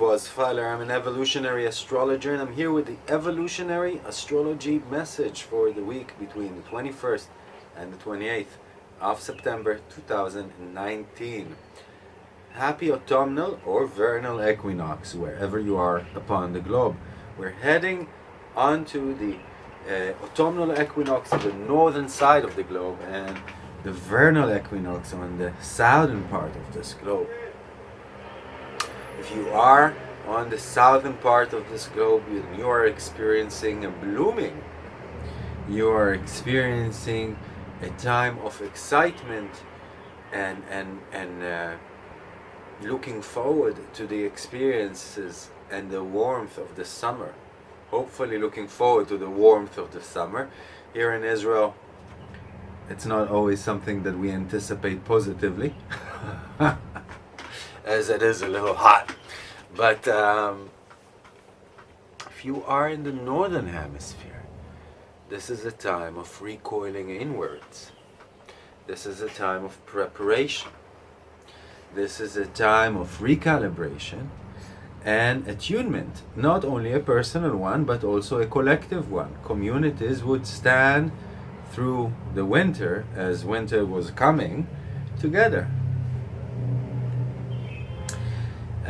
Boaz Feiler. I'm an evolutionary astrologer and I'm here with the evolutionary astrology message for the week between the 21st and the 28th of September 2019. Happy autumnal or vernal equinox wherever you are upon the globe. We're heading onto the uh, autumnal equinox on the northern side of the globe and the vernal equinox on the southern part of this globe. If you are on the southern part of this globe, you are experiencing a blooming. You are experiencing a time of excitement and and and uh, looking forward to the experiences and the warmth of the summer. Hopefully, looking forward to the warmth of the summer. Here in Israel, it's not always something that we anticipate positively. as it is a little hot. But um, if you are in the northern hemisphere, this is a time of recoiling inwards. This is a time of preparation. This is a time of recalibration and attunement. Not only a personal one, but also a collective one. Communities would stand through the winter, as winter was coming, together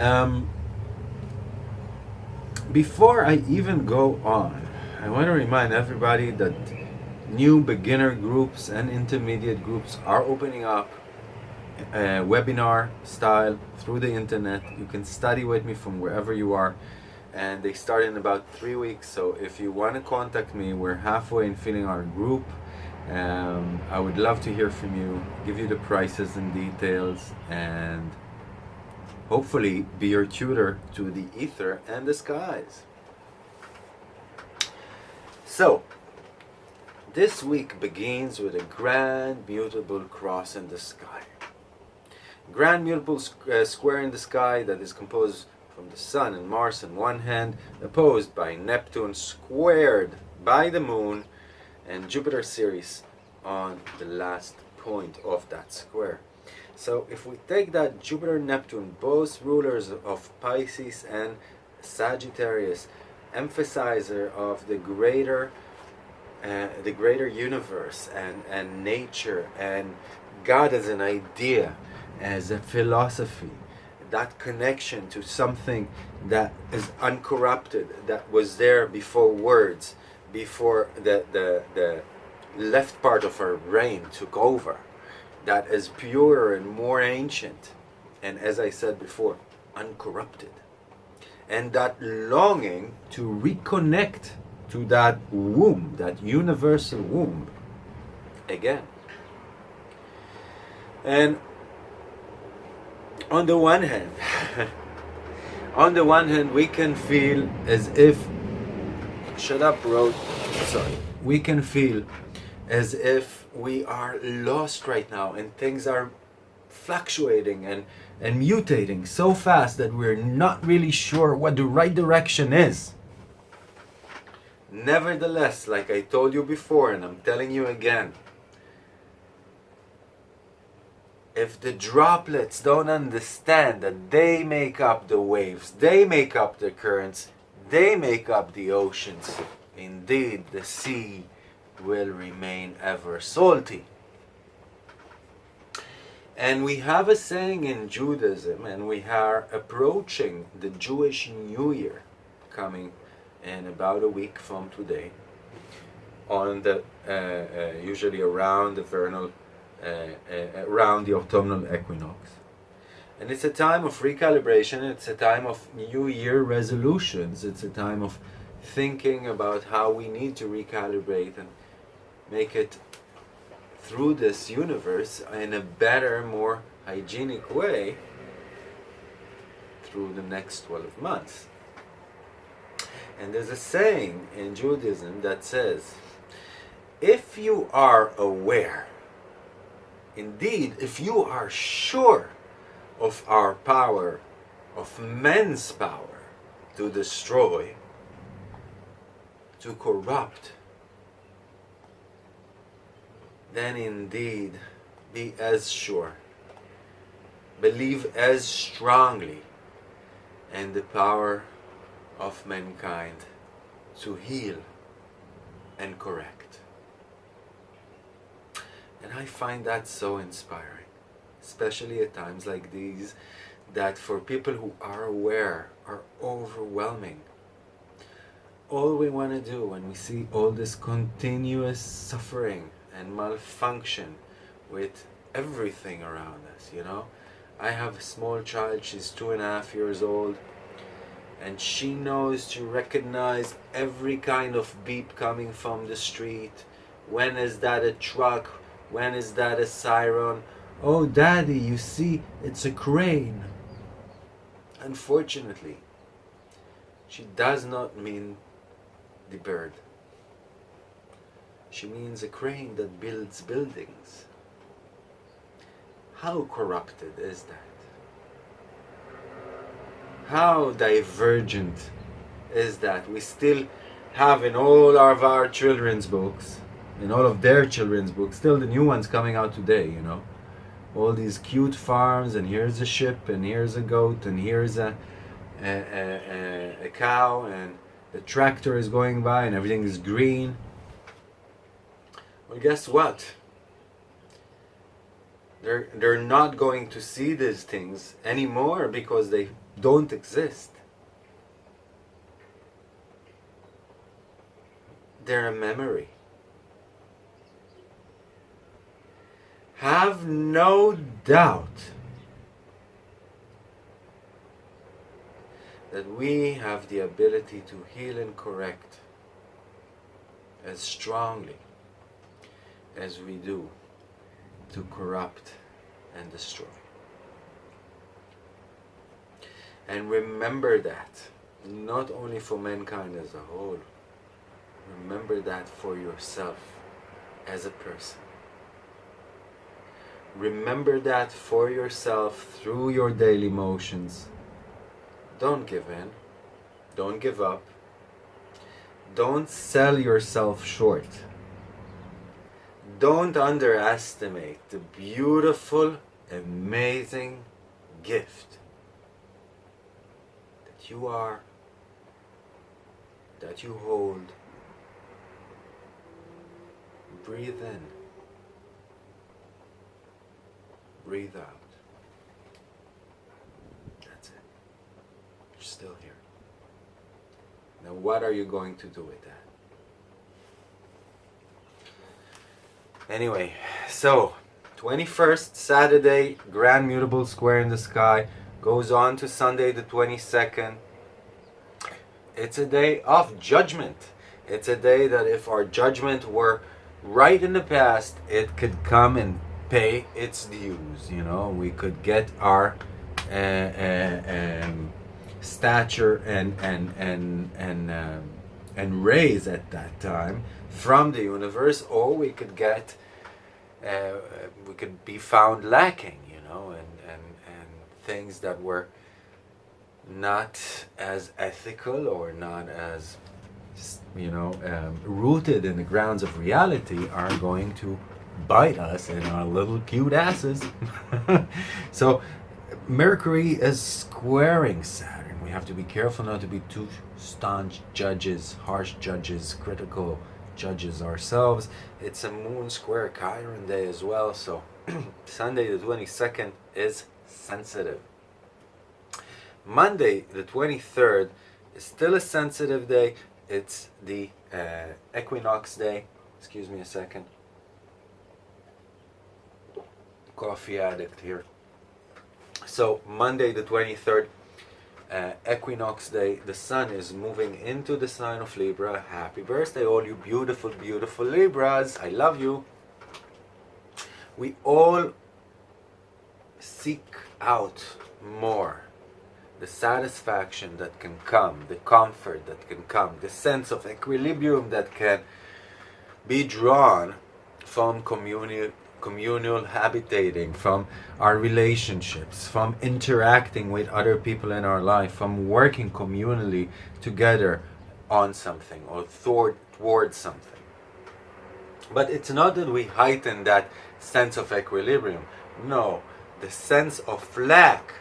um, before I even go on, I want to remind everybody that new beginner groups and intermediate groups are opening up uh, webinar style through the internet. You can study with me from wherever you are and they start in about three weeks. So if you want to contact me, we're halfway in filling our group. Um, I would love to hear from you, give you the prices and details and hopefully be your tutor to the ether and the skies. So, this week begins with a grand mutable cross in the sky. Grand mutable uh, square in the sky that is composed from the Sun and Mars on one hand, opposed by Neptune squared by the Moon and Jupiter Ceres on the last point of that square. So if we take that Jupiter Neptune, both rulers of Pisces and Sagittarius, emphasizer of the greater uh, the greater universe and, and nature and God as an idea, as a philosophy, that connection to something that is uncorrupted, that was there before words, before the, the, the left part of our brain took over that is purer and more ancient, and as I said before, uncorrupted. And that longing to reconnect to that womb, that universal womb, again. And on the one hand, on the one hand, we can feel as if, shut up, road, sorry, we can feel as if we are lost right now and things are fluctuating and, and mutating so fast that we're not really sure what the right direction is. Nevertheless, like I told you before and I'm telling you again, if the droplets don't understand that they make up the waves, they make up the currents, they make up the oceans, indeed the sea will remain ever salty. And we have a saying in Judaism, and we are approaching the Jewish New Year coming in about a week from today, on the uh, uh, usually around the vernal, uh, uh around the autumnal equinox. And it's a time of recalibration, it's a time of New Year resolutions, it's a time of thinking about how we need to recalibrate and make it through this universe in a better, more hygienic way through the next 12 months. And there's a saying in Judaism that says, if you are aware, indeed, if you are sure of our power, of men's power to destroy, to corrupt, then indeed be as sure, believe as strongly in the power of mankind to heal and correct. And I find that so inspiring, especially at times like these, that for people who are aware are overwhelming. All we want to do when we see all this continuous suffering and malfunction with everything around us, you know. I have a small child, she's two and a half years old, and she knows to recognize every kind of beep coming from the street. When is that a truck? When is that a siren? Oh, daddy, you see, it's a crane. Unfortunately, she does not mean the bird. She means a crane that builds buildings. How corrupted is that? How divergent is that? We still have in all of our children's books, in all of their children's books, still the new ones coming out today, you know, all these cute farms and here's a ship and here's a goat and here's a, a, a, a cow and the tractor is going by and everything is green. Well, guess what? They're, they're not going to see these things anymore because they don't exist. They're a memory. Have no doubt that we have the ability to heal and correct as strongly as we do to corrupt and destroy. And remember that, not only for mankind as a whole, remember that for yourself as a person. Remember that for yourself through your daily motions. Don't give in. Don't give up. Don't sell yourself short. Don't underestimate the beautiful, amazing gift that you are, that you hold. Breathe in. Breathe out. That's it. You're still here. Now what are you going to do with that? Anyway, so 21st Saturday, Grand Mutable Square in the Sky goes on to Sunday the 22nd. It's a day of judgment. It's a day that if our judgment were right in the past, it could come and pay its dues. You know, we could get our uh, uh, um, stature and and and and um, and raise at that time from the universe, or we could get uh, we could be found lacking, you know, and and and things that were not as ethical or not as you know um, rooted in the grounds of reality are going to bite us in our little cute asses. so Mercury is squaring Saturn. We have to be careful not to be too staunch judges, harsh judges, critical judges ourselves. It's a moon square Chiron day as well, so Sunday the 22nd is sensitive. Monday the 23rd is still a sensitive day. It's the uh, equinox day. Excuse me a second coffee addict here. So Monday the 23rd, uh, equinox day, the sun is moving into the sign of Libra. Happy birthday all you beautiful, beautiful Libras. I love you. We all seek out more the satisfaction that can come, the comfort that can come, the sense of equilibrium that can be drawn from community communal habitating, from our relationships, from interacting with other people in our life, from working communally together on something or toward, towards something. But it's not that we heighten that sense of equilibrium. No, the sense of lack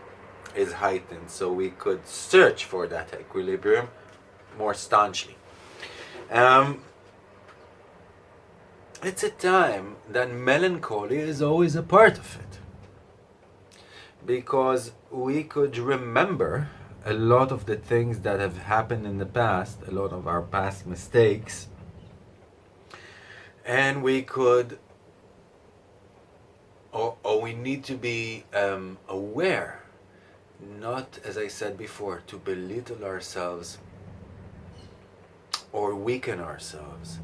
is heightened so we could search for that equilibrium more staunchly. Um, it's a time that melancholy is always a part of it. Because we could remember a lot of the things that have happened in the past, a lot of our past mistakes, and we could, or, or we need to be um, aware, not, as I said before, to belittle ourselves or weaken ourselves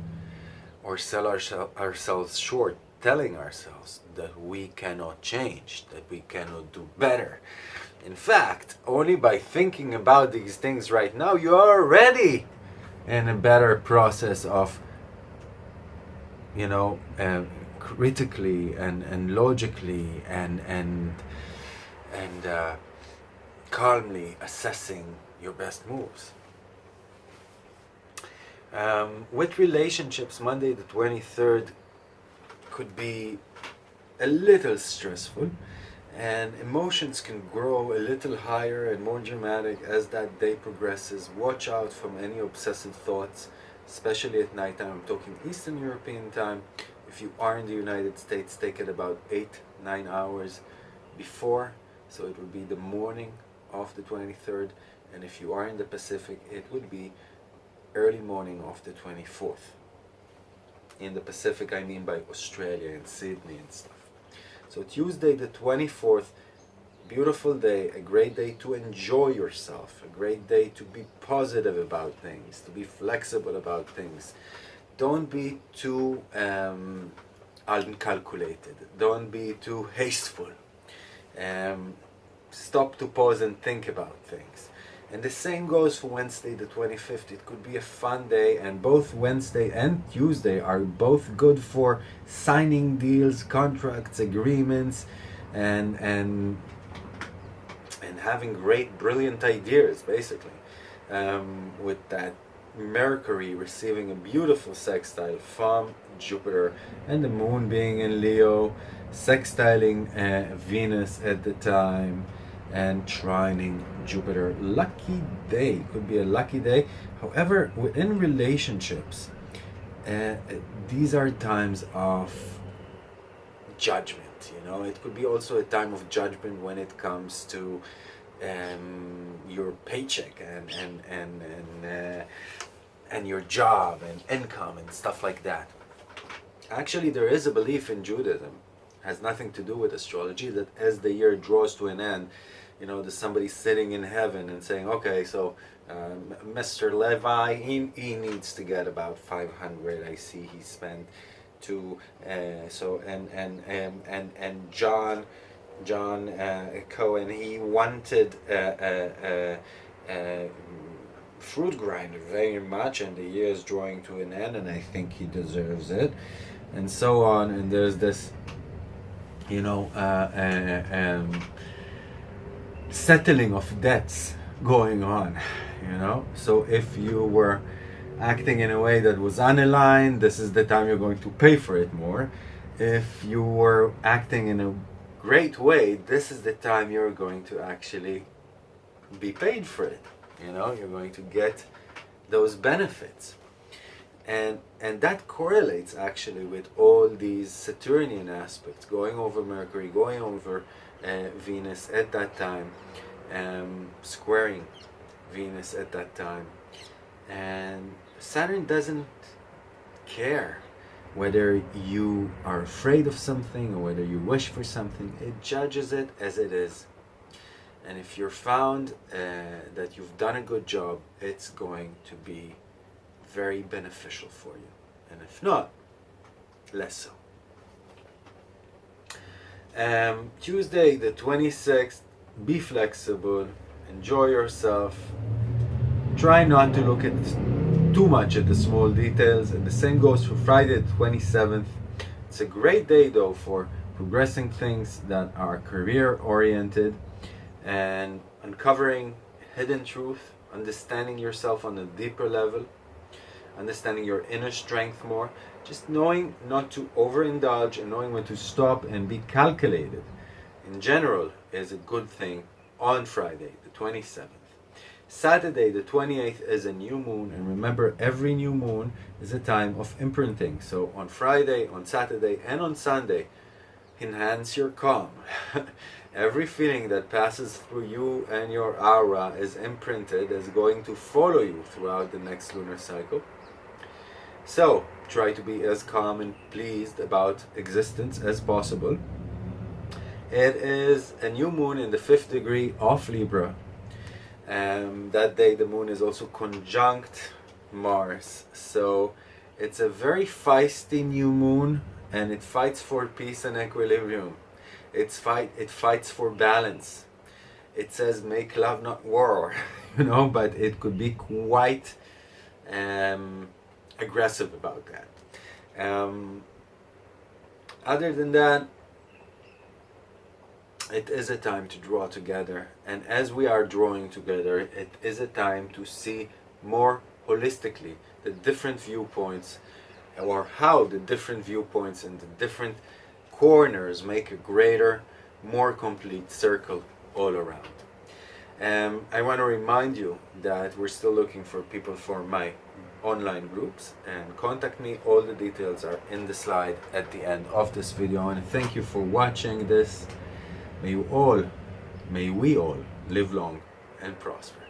or sell ourselves short telling ourselves that we cannot change, that we cannot do better. In fact, only by thinking about these things right now, you are already in a better process of, you know, uh, critically and, and logically and, and, and uh, calmly assessing your best moves. Um, with relationships, Monday the 23rd could be a little stressful and emotions can grow a little higher and more dramatic as that day progresses. Watch out from any obsessive thoughts, especially at night time. I'm talking Eastern European time. If you are in the United States, take it about 8 9 hours before. So it would be the morning of the 23rd. And if you are in the Pacific, it would be early morning of the 24th in the Pacific I mean by Australia and Sydney and stuff. So Tuesday the 24th, beautiful day, a great day to enjoy yourself, a great day to be positive about things, to be flexible about things. Don't be too um, uncalculated, don't be too hasteful. Um, stop to pause and think about things. And the same goes for Wednesday the 25th. It could be a fun day and both Wednesday and Tuesday are both good for signing deals, contracts, agreements and and and having great brilliant ideas basically. Um, with that Mercury receiving a beautiful sextile from Jupiter and the moon being in Leo, sextiling uh, Venus at the time and trining Jupiter. Lucky day, could be a lucky day. However, within relationships, uh, these are times of judgment, you know. It could be also a time of judgment when it comes to um, your paycheck and, and, and, and, uh, and your job and income and stuff like that. Actually, there is a belief in Judaism has nothing to do with astrology that as the year draws to an end you know, there's somebody sitting in heaven and saying, okay, so um, Mr. Levi, he, he needs to get about 500. I see he spent to, uh, so, and, and, and, and, and John, John uh, Cohen, he wanted a, fruit grinder very much and the year is drawing to an end and I think he deserves it and so on and there's this you know uh, uh um, settling of debts going on you know? So if you were acting in a way that was unaligned this is the time you're going to pay for it more. If you were acting in a great way this is the time you're going to actually be paid for it you know? You're going to get those benefits. And and that correlates actually with all these Saturnian aspects going over Mercury going over Venus at that time, um, squaring Venus at that time. And Saturn doesn't care whether you are afraid of something or whether you wish for something. It judges it as it is. And if you're found uh, that you've done a good job, it's going to be very beneficial for you. And if not, less so. Um, Tuesday the 26th, be flexible, enjoy yourself, try not to look at too much at the small details and the same goes for Friday the 27th. It's a great day though for progressing things that are career oriented and uncovering hidden truth, understanding yourself on a deeper level, understanding your inner strength more, just knowing not to overindulge and knowing when to stop and be calculated in general is a good thing on Friday, the 27th. Saturday, the 28th, is a new moon, and remember, every new moon is a time of imprinting. So on Friday, on Saturday, and on Sunday, enhance your calm. every feeling that passes through you and your aura is imprinted, is going to follow you throughout the next lunar cycle. So try to be as calm and pleased about existence as possible. It is a new moon in the fifth degree of Libra. Um, that day the moon is also conjunct Mars. So it's a very feisty new moon and it fights for peace and equilibrium. It's fight, it fights for balance. It says make love not war, you know, but it could be quite um, aggressive about that. Um, other than that, it is a time to draw together and as we are drawing together it is a time to see more holistically the different viewpoints or how the different viewpoints and the different corners make a greater more complete circle all around um, I want to remind you that we're still looking for people for my online groups and contact me all the details are in the slide at the end of this video and thank you for watching this May you all, may we all live long and prosper.